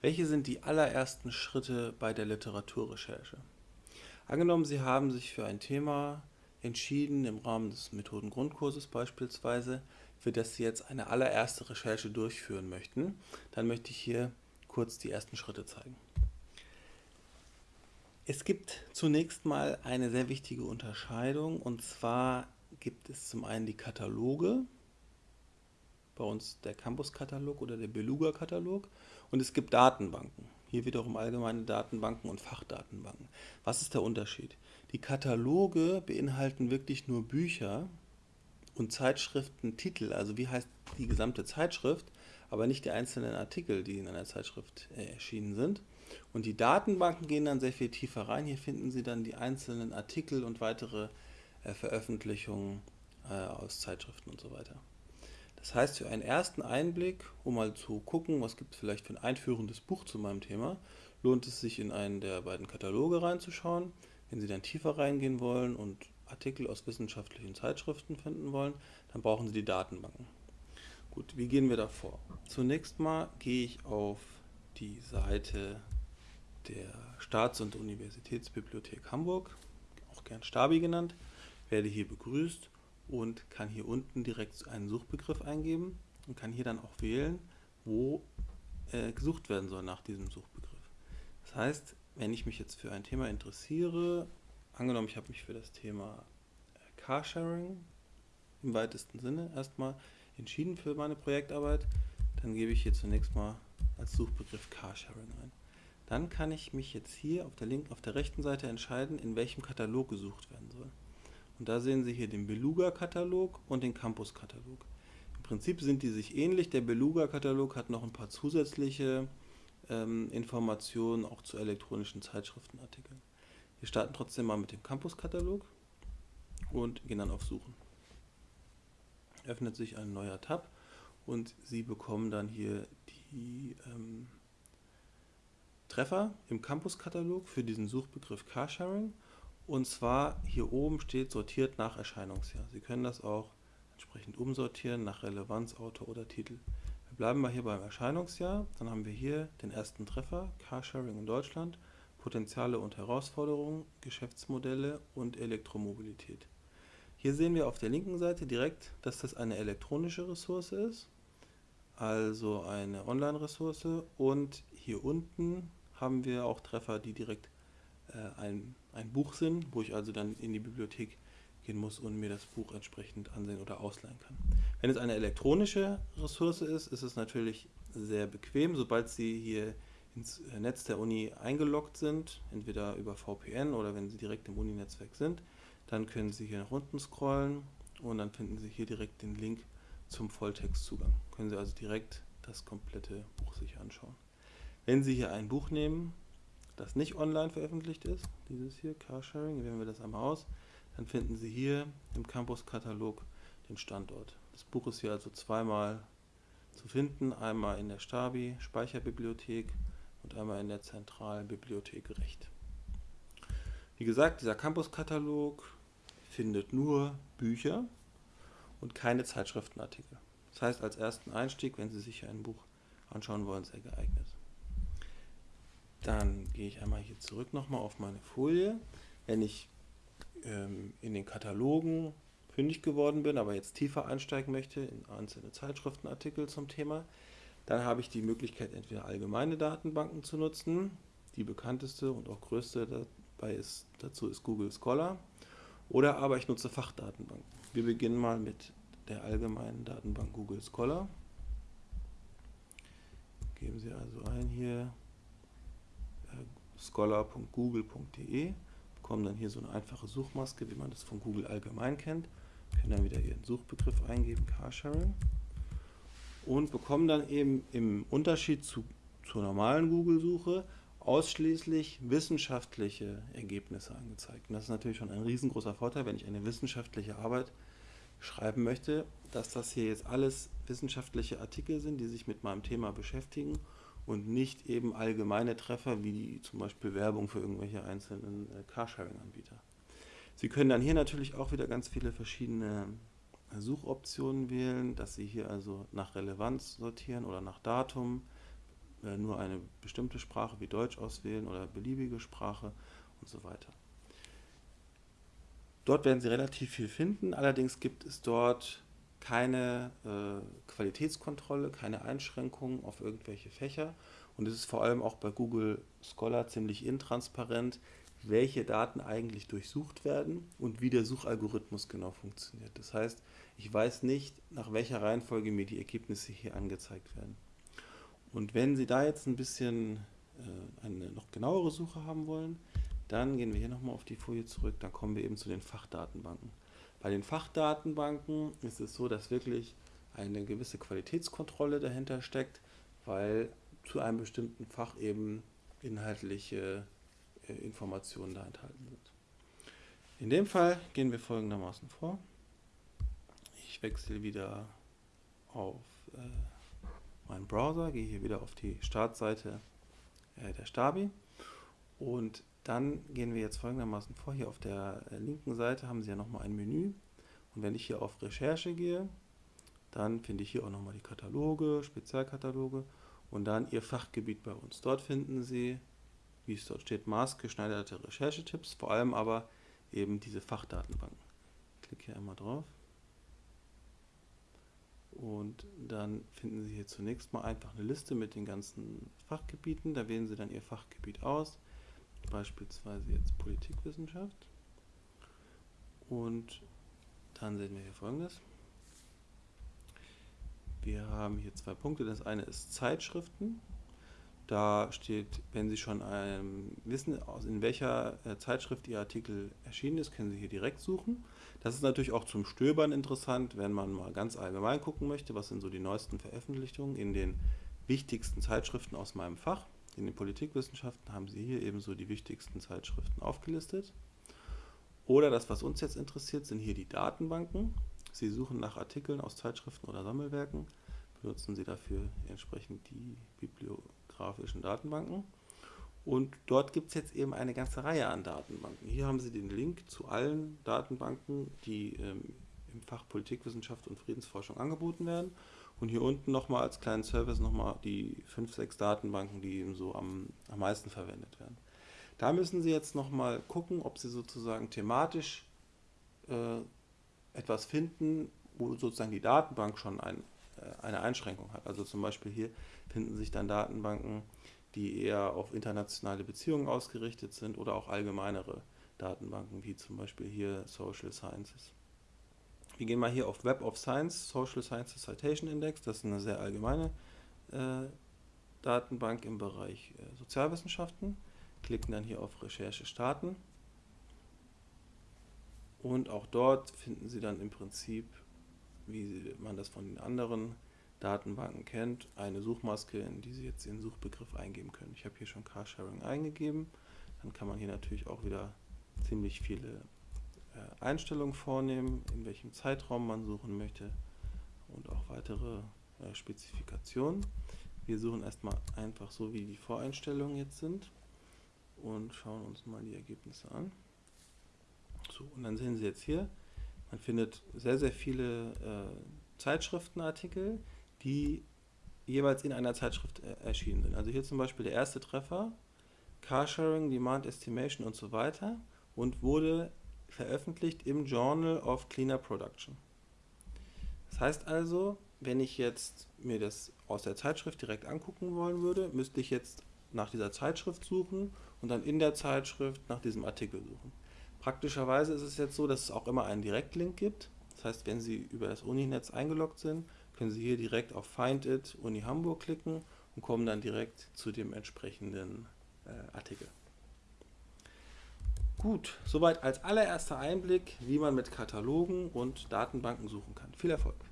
Welche sind die allerersten Schritte bei der Literaturrecherche? Angenommen, Sie haben sich für ein Thema entschieden, im Rahmen des Methodengrundkurses beispielsweise, für das Sie jetzt eine allererste Recherche durchführen möchten, dann möchte ich hier kurz die ersten Schritte zeigen. Es gibt zunächst mal eine sehr wichtige Unterscheidung und zwar gibt es zum einen die Kataloge, bei uns der Campus-Katalog oder der Beluga-Katalog und es gibt Datenbanken. Hier wiederum allgemeine Datenbanken und Fachdatenbanken. Was ist der Unterschied? Die Kataloge beinhalten wirklich nur Bücher und Zeitschriftentitel, also wie heißt die gesamte Zeitschrift, aber nicht die einzelnen Artikel, die in einer Zeitschrift äh, erschienen sind. Und die Datenbanken gehen dann sehr viel tiefer rein. Hier finden Sie dann die einzelnen Artikel und weitere äh, Veröffentlichungen äh, aus Zeitschriften und so weiter. Das heißt, für einen ersten Einblick, um mal zu gucken, was gibt es vielleicht für ein einführendes Buch zu meinem Thema, lohnt es sich in einen der beiden Kataloge reinzuschauen. Wenn Sie dann tiefer reingehen wollen und Artikel aus wissenschaftlichen Zeitschriften finden wollen, dann brauchen Sie die Datenbanken. Gut, wie gehen wir da vor? Zunächst mal gehe ich auf die Seite der Staats- und Universitätsbibliothek Hamburg, auch gern Stabi genannt, werde hier begrüßt und kann hier unten direkt einen Suchbegriff eingeben und kann hier dann auch wählen, wo äh, gesucht werden soll nach diesem Suchbegriff. Das heißt, wenn ich mich jetzt für ein Thema interessiere, angenommen ich habe mich für das Thema äh, Carsharing im weitesten Sinne erstmal entschieden für meine Projektarbeit, dann gebe ich hier zunächst mal als Suchbegriff Carsharing ein. Dann kann ich mich jetzt hier auf der, linken, auf der rechten Seite entscheiden, in welchem Katalog gesucht werden soll. Und da sehen Sie hier den Beluga-Katalog und den Campus-Katalog. Im Prinzip sind die sich ähnlich. Der Beluga-Katalog hat noch ein paar zusätzliche ähm, Informationen auch zu elektronischen Zeitschriftenartikeln. Wir starten trotzdem mal mit dem Campus-Katalog und gehen dann auf Suchen. Öffnet sich ein neuer Tab und Sie bekommen dann hier die ähm, Treffer im Campus-Katalog für diesen Suchbegriff Carsharing und zwar hier oben steht sortiert nach Erscheinungsjahr. Sie können das auch entsprechend umsortieren nach Relevanz, Autor oder Titel. Wir bleiben mal hier beim Erscheinungsjahr. Dann haben wir hier den ersten Treffer, Carsharing in Deutschland, Potenziale und Herausforderungen, Geschäftsmodelle und Elektromobilität. Hier sehen wir auf der linken Seite direkt, dass das eine elektronische Ressource ist, also eine Online-Ressource. Und hier unten haben wir auch Treffer, die direkt ein, ein Buch sind, wo ich also dann in die Bibliothek gehen muss und mir das Buch entsprechend ansehen oder ausleihen kann. Wenn es eine elektronische Ressource ist, ist es natürlich sehr bequem, sobald Sie hier ins äh, Netz der Uni eingeloggt sind, entweder über VPN oder wenn Sie direkt im Uni-Netzwerk sind, dann können Sie hier nach unten scrollen und dann finden Sie hier direkt den Link zum Volltextzugang. Können Sie also direkt das komplette Buch sich anschauen. Wenn Sie hier ein Buch nehmen, das nicht online veröffentlicht ist, dieses hier, Carsharing, wählen wir das einmal aus, dann finden Sie hier im Campus-Katalog den Standort. Das Buch ist hier also zweimal zu finden, einmal in der Stabi Speicherbibliothek und einmal in der zentralen Bibliothek Recht. Wie gesagt, dieser Campus-Katalog findet nur Bücher und keine Zeitschriftenartikel. Das heißt, als ersten Einstieg, wenn Sie sich ein Buch anschauen wollen, sehr geeignet. Dann gehe ich einmal hier zurück nochmal auf meine Folie. Wenn ich ähm, in den Katalogen fündig geworden bin, aber jetzt tiefer einsteigen möchte in einzelne Zeitschriftenartikel zum Thema, dann habe ich die Möglichkeit, entweder allgemeine Datenbanken zu nutzen. Die bekannteste und auch größte dabei ist, dazu ist Google Scholar. Oder aber ich nutze Fachdatenbanken. Wir beginnen mal mit der allgemeinen Datenbank Google Scholar. Geben Sie also ein hier scholar.google.de, bekommen dann hier so eine einfache Suchmaske, wie man das von Google allgemein kennt, können dann wieder ihren Suchbegriff eingeben, Carsharing, und bekommen dann eben im Unterschied zu, zur normalen Google-Suche ausschließlich wissenschaftliche Ergebnisse angezeigt. Und das ist natürlich schon ein riesengroßer Vorteil, wenn ich eine wissenschaftliche Arbeit schreiben möchte, dass das hier jetzt alles wissenschaftliche Artikel sind, die sich mit meinem Thema beschäftigen und nicht eben allgemeine Treffer wie zum Beispiel Werbung für irgendwelche einzelnen äh, Carsharing-Anbieter. Sie können dann hier natürlich auch wieder ganz viele verschiedene äh, Suchoptionen wählen, dass Sie hier also nach Relevanz sortieren oder nach Datum. äh, nur eine bestimmte Sprache wie Deutsch auswählen oder beliebige Sprache und so weiter. Dort werden Sie relativ viel finden, allerdings gibt es dort keine äh, Qualitätskontrolle, keine Einschränkungen auf irgendwelche Fächer und es ist vor allem auch bei Google Scholar ziemlich intransparent, welche Daten eigentlich durchsucht werden und wie der Suchalgorithmus genau funktioniert. Das heißt, ich weiß nicht, nach welcher Reihenfolge mir die Ergebnisse hier angezeigt werden. Und wenn Sie da jetzt ein bisschen äh, eine noch genauere Suche haben wollen, dann gehen wir hier nochmal auf die Folie zurück, dann kommen wir eben zu den Fachdatenbanken. Bei den Fachdatenbanken ist es so, dass wirklich eine gewisse Qualitätskontrolle dahinter steckt, weil zu einem bestimmten Fach eben inhaltliche äh, Informationen da enthalten sind. In dem Fall gehen wir folgendermaßen vor. Ich wechsle wieder auf äh, meinen Browser, gehe hier wieder auf die Startseite äh, der Stabi und dann gehen wir jetzt folgendermaßen vor. Hier auf der äh, linken Seite haben Sie ja nochmal ein Menü und wenn ich hier auf Recherche gehe, dann finde ich hier auch nochmal die Kataloge, Spezialkataloge und dann Ihr Fachgebiet bei uns. Dort finden Sie, wie es dort steht, maßgeschneiderte Recherchetipps, vor allem aber eben diese Fachdatenbanken. Ich klicke hier einmal drauf. Und dann finden Sie hier zunächst mal einfach eine Liste mit den ganzen Fachgebieten. Da wählen Sie dann Ihr Fachgebiet aus, beispielsweise jetzt Politikwissenschaft. Und dann sehen wir hier folgendes. Wir haben hier zwei Punkte. Das eine ist Zeitschriften. Da steht, wenn Sie schon ähm, wissen, in welcher äh, Zeitschrift Ihr Artikel erschienen ist, können Sie hier direkt suchen. Das ist natürlich auch zum Stöbern interessant, wenn man mal ganz allgemein gucken möchte, was sind so die neuesten Veröffentlichungen in den wichtigsten Zeitschriften aus meinem Fach. In den Politikwissenschaften haben Sie hier ebenso die wichtigsten Zeitschriften aufgelistet. Oder das, was uns jetzt interessiert, sind hier die Datenbanken. Sie suchen nach Artikeln aus Zeitschriften oder Sammelwerken, benutzen Sie dafür entsprechend die bibliografischen Datenbanken. Und dort gibt es jetzt eben eine ganze Reihe an Datenbanken. Hier haben Sie den Link zu allen Datenbanken, die ähm, im Fach Politikwissenschaft und Friedensforschung angeboten werden. Und hier unten nochmal als kleinen Service nochmal die fünf, sechs Datenbanken, die eben so am, am meisten verwendet werden. Da müssen Sie jetzt nochmal gucken, ob Sie sozusagen thematisch äh, etwas finden, wo sozusagen die Datenbank schon ein, äh, eine Einschränkung hat. Also zum Beispiel hier finden sich dann Datenbanken, die eher auf internationale Beziehungen ausgerichtet sind oder auch allgemeinere Datenbanken, wie zum Beispiel hier Social Sciences. Wir gehen mal hier auf Web of Science, Social Sciences Citation Index, das ist eine sehr allgemeine äh, Datenbank im Bereich äh, Sozialwissenschaften, klicken dann hier auf Recherche starten und auch dort finden Sie dann im Prinzip, wie man das von den anderen Datenbanken kennt, eine Suchmaske, in die Sie jetzt Ihren Suchbegriff eingeben können. Ich habe hier schon Carsharing eingegeben. Dann kann man hier natürlich auch wieder ziemlich viele Einstellungen vornehmen, in welchem Zeitraum man suchen möchte und auch weitere äh, Spezifikationen. Wir suchen erstmal einfach so, wie die Voreinstellungen jetzt sind und schauen uns mal die Ergebnisse an. So, und dann sehen Sie jetzt hier, man findet sehr, sehr viele äh, Zeitschriftenartikel, die jeweils in einer Zeitschrift äh, erschienen sind. Also hier zum Beispiel der erste Treffer, Carsharing, Demand Estimation und so weiter und wurde veröffentlicht im Journal of Cleaner Production. Das heißt also, wenn ich jetzt mir das aus der Zeitschrift direkt angucken wollen würde, müsste ich jetzt nach dieser Zeitschrift suchen und dann in der Zeitschrift nach diesem Artikel suchen. Praktischerweise ist es jetzt so, dass es auch immer einen Direktlink gibt. Das heißt, wenn Sie über das Uninetz eingeloggt sind, können Sie hier direkt auf Find It Uni Hamburg klicken und kommen dann direkt zu dem entsprechenden äh, Artikel. Gut, soweit als allererster Einblick, wie man mit Katalogen und Datenbanken suchen kann. Viel Erfolg!